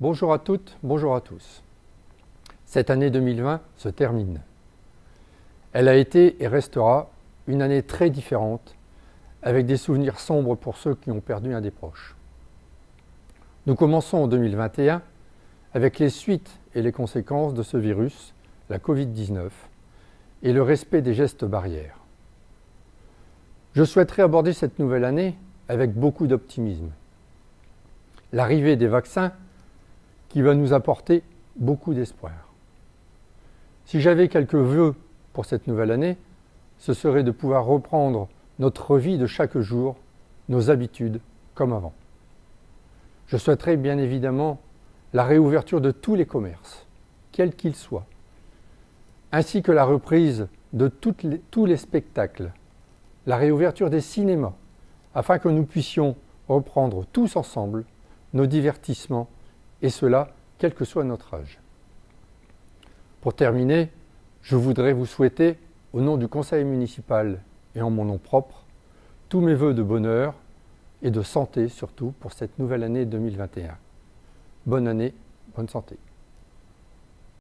Bonjour à toutes, bonjour à tous. Cette année 2020 se termine. Elle a été et restera une année très différente, avec des souvenirs sombres pour ceux qui ont perdu un des proches. Nous commençons en 2021 avec les suites et les conséquences de ce virus, la Covid-19, et le respect des gestes barrières. Je souhaiterais aborder cette nouvelle année avec beaucoup d'optimisme. L'arrivée des vaccins qui va nous apporter beaucoup d'espoir. Si j'avais quelques vœux pour cette nouvelle année, ce serait de pouvoir reprendre notre vie de chaque jour, nos habitudes comme avant. Je souhaiterais bien évidemment la réouverture de tous les commerces, quels qu'ils soient, ainsi que la reprise de tous les spectacles, la réouverture des cinémas, afin que nous puissions reprendre tous ensemble nos divertissements, et cela quel que soit notre âge. Pour terminer, je voudrais vous souhaiter, au nom du conseil municipal et en mon nom propre, tous mes voeux de bonheur et de santé surtout pour cette nouvelle année 2021. Bonne année, bonne santé.